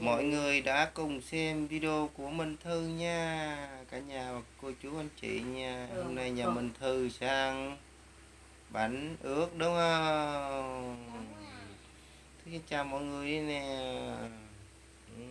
mọi người đã cùng xem video của Minh Thư nha. Cả nhà và cô chú anh chị nha. Hôm nay nhà Minh Thư sang bánh ướt đúng không? Thứ xin chào mọi người đi nè. Ừ.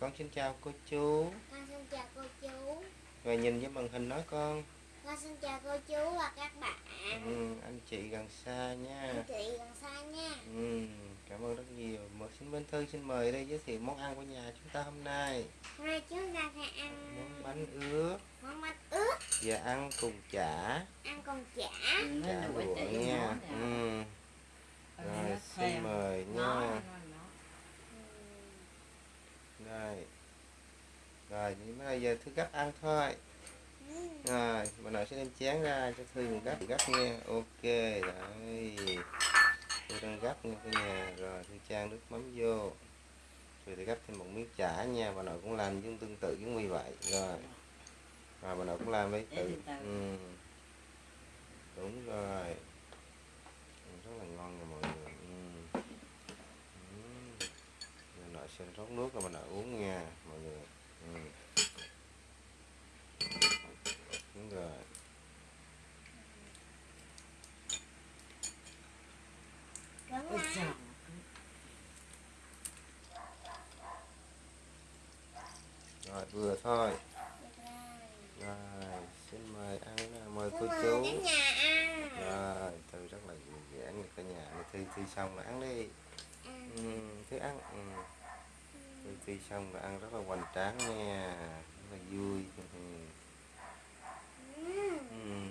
con xin chào cô chú. Con xin chào cô chú. Rồi nhìn với màn hình nói con. Con xin chào cô chú và các bạn. Ừ, anh chị gần xa nha. Anh chị gần xa nha. Ừ, cảm ơn rất nhiều. Một xin Minh Thư xin mời đây giới thiệu món ăn của nhà chúng ta hôm nay. Hôm nay chúng ta sẽ ăn món bánh ướt. Món bánh ướt. Và ăn cùng chả. Ăn cùng chả. Chả lụa nha. ừ. rồi xin mời nha. Rồi. Rồi nhưng bây giờ thư gấp ăn thôi. Ừ. rồi bà nội sẽ đem chén ra cho thư gấp gấp nha. Ok rồi thư đang gấp nha cả nhà rồi thư trang nước mắm vô. Rồi thì gấp thêm một miếng chả nha bà nội cũng làm giống tương tự giống như vậy. Rồi. Rồi bà nội cũng làm với tự ừ. đúng rồi. Rất là ngon nha mọi người. Ừ. Ừ. bà nội sẽ rót nước rồi bà nội uống nha mọi người ừ. đúng rồi đúng Ôi rồi trời. rồi vừa thôi. Rồi. xin mời ăn mời cô chú. rồi thư rất là dễ dàng cả nhà thi thi xong là ăn đi. Ăn ừ, thứ ăn. Ừ. thi thi xong là ăn rất là hoành tráng nha. Rất là vui ừ. Ừ. Ừ.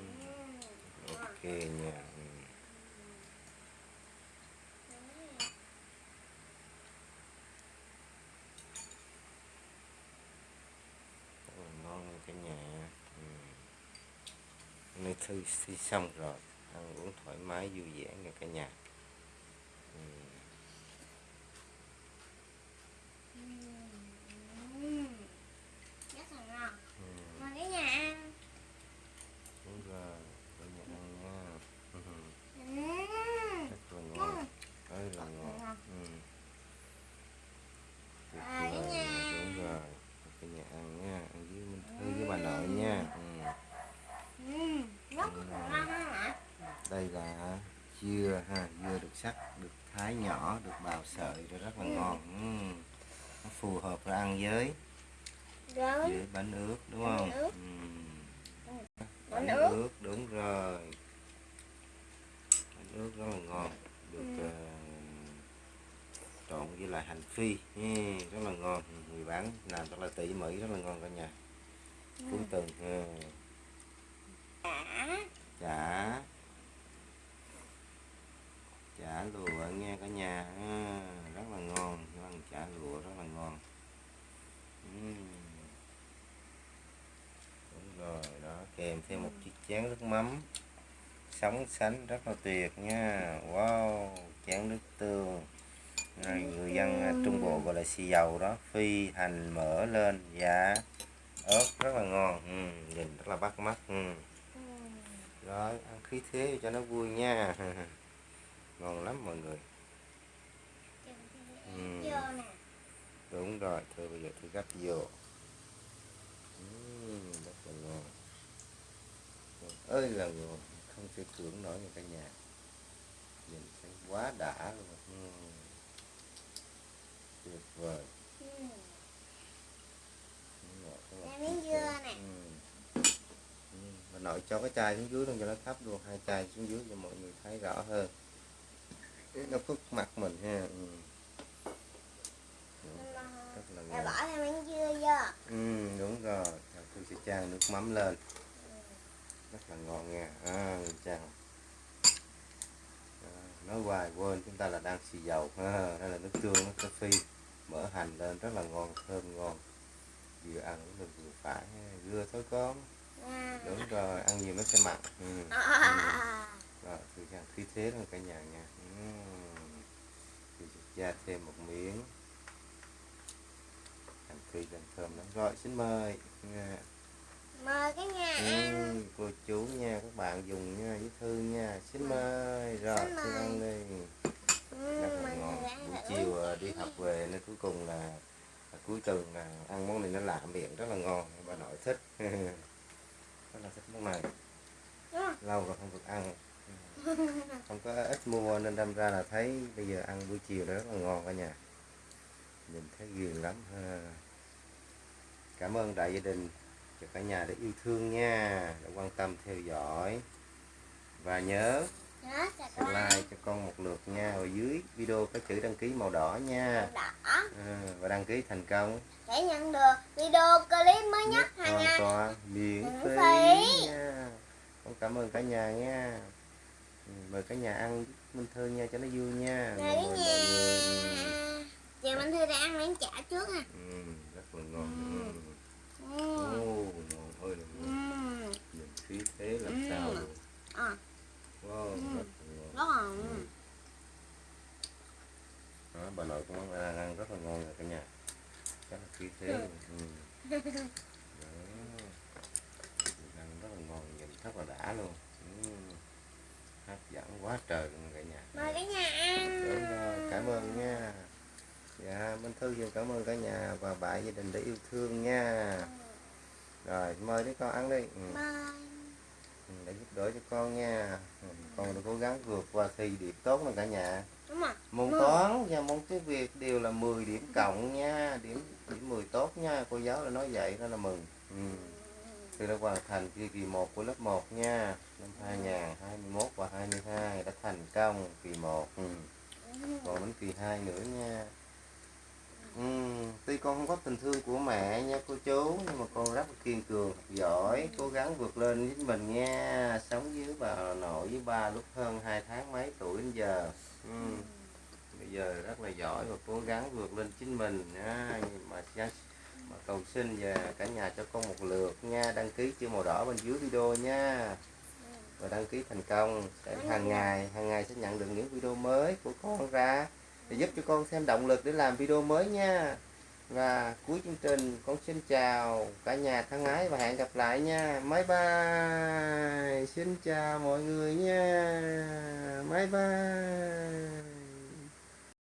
Ừ. ok nha ừ. rất là ngon nha cả nhà ừ. Nay thư thi xong rồi ăn uống thoải mái vui vẻ nha cả nhà. Cả nhà ăn đúng rồi. Cả nhà ăn nha ừ. Ừ. đây là dưa ha dưa được sắc được thái nhỏ được bào sợi rồi rất là ngon ừ. nó phù hợp với ăn với với bánh ướt đúng Bánh không ướt. ừ. bánh ướt đúng rồi bánh ướt rất là ngon được Ừ. ờ, trộn với lại hành phi ừ, rất là ngon người bán làm rất là tỉ mỉ rất là ngon cả nhà cuối tuần ừ chả. Chả lụa nghe cả nhà à, rất là ngon ăn chả lụa rất là ngon. Đúng rồi đó kèm thêm một chiếc chén nước mắm. Sống sánh rất là tuyệt nha. Wow chén nước tương. Rồi người dân à, trung bộ gọi là xì dầu đó phi hành mỡ lên dạ ớt rất là ngon. Ừ, nhìn rất là bắt mắt ừ. Ừ rồi ăn khí thế cho nó vui nha ngon lắm mọi người Ừ. đúng rồi thôi bây giờ tôi gắp vô Ừm, rất là ngon ơi là ngon không thể tưởng nổi nha cả nhà nhìn thấy quá đã luôn Ừm. tuyệt vời Ừ. ngọt, Đây miếng dưa vời. nè. Nội cho cái chai xuống dưới luôn cho nó thấp luôn. Hai chai xuống dưới cho mọi người thấy rõ hơn. Nó khuất mặt mình ha. Ừ. rất là bỏ thêm miếng dưa vô. Ừ, đúng rồi. Tôi sẽ chan nước mắm lên. Rất là ngon nha. À, chan à, nói hoài quên chúng ta là đang xì dầu. Ha đây là nước tương nước cà phê. Mỡ hành lên rất là ngon thơm ngon. Vừa ăn cũng được vừa phải. Dưa thôi con. à. Đúng rồi ăn nhiều nó sẽ mặn. Ừ. ừ. À. rồi thử chan khí thế luôn cả nhà nha. Ừ. thì cha thêm một miếng. Hành phi lên thơm lắm. Rồi xin mời. Nha mời cả nhà ăn. Ừ, cô chú nha các bạn dùng nha với thư nha. Xin mời. Rồi Xin xin ăn đi. Ừ, rất là mọi ngon. ăn buổi chiều à, đi học về nên cuối cùng là cuối tuần là ăn món này nó lạ miệng rất là ngon. Bà nội thích rất là thích món này Ừ. lâu rồi không được ăn. Không có ít mua nên đâm ra là thấy bây giờ ăn buổi chiều nó rất là ngon cả nhà. Nhìn thấy ghiền lắm ha. Cảm ơn đại gia đình cho cả nhà đã yêu thương nha đã quan tâm theo dõi. Và nhớ có like cho con một lượt nha. Ở dưới video có chữ đăng ký màu đỏ nha. Đỏ. Ừ, và đăng ký thành công. Để nhận được video clip mới nhất hàng ngày. miễn phí phí. Cảm ơn cả nhà nha ừ, mời cả nhà ăn Minh Thư nha cho nó vui nha Rồi mời cả nhà người Chị Minh Thư đã ăn miếng chả trước ha ừ, ừ, rất là ngon Ừ. ừ. ừ. Ô, ngon ơi là Ừ. ngon nhìn khí thế làm Ừ. sao luôn À, wow, Ừ. rất là ngon rất là Ừ. đó, bà nội cũng ăn, ăn rất là ngon rồi cả nhà rất là khí thế Ừ. ừ. Đó. ăn rất là ngon nhìn rất là đã luôn. Hấp dẫn quá trời luôn cả nhà. Mời cả nhà ăn. Đúng rồi, cảm ơn nha. Dạ minh thư xin cảm ơn cả nhà và bạn gia đình đã yêu thương nha. Rồi mời đứa con ăn đi. Ừ. để giúp đỡ cho con nha. Con đã cố gắng vượt qua thi điểm tốt nè cả nhà. Đúng rồi. Môn toán và môn tiếng việt đều là 10 điểm cộng nha điểm điểm 10 tốt nha. Cô giáo đã nói vậy đó là mừng. Ừ tôi đã hoàn thành kỳ kỳ 1 của lớp 1 nha. Năm 2021 và 22 đã thành công, kỳ 1 ừ. còn đến kỳ 2 nữa nha. Ừ. tuy con không có tình thương của mẹ nha cô chú, nhưng mà con rất là kiên cường giỏi, cố gắng vượt lên chính mình nha. Sống với bà, nội với ba lúc hơn 2 tháng mấy tuổi đến giờ. Ừ. Bây giờ rất là giỏi và cố gắng vượt lên chính mình nha. Mà mà cầu xin và cả nhà cho con một lượt nha. Đăng ký chữ màu đỏ bên dưới video nha. Và đăng ký thành công. Sẽ hàng ngày hàng ngày sẽ nhận được những video mới của con ra để giúp cho con thêm động lực để làm video mới nha. Và cuối chương trình, con xin chào cả nhà thân ái và hẹn gặp lại nha. Bye bye. Xin chào mọi người nha. Bye bye.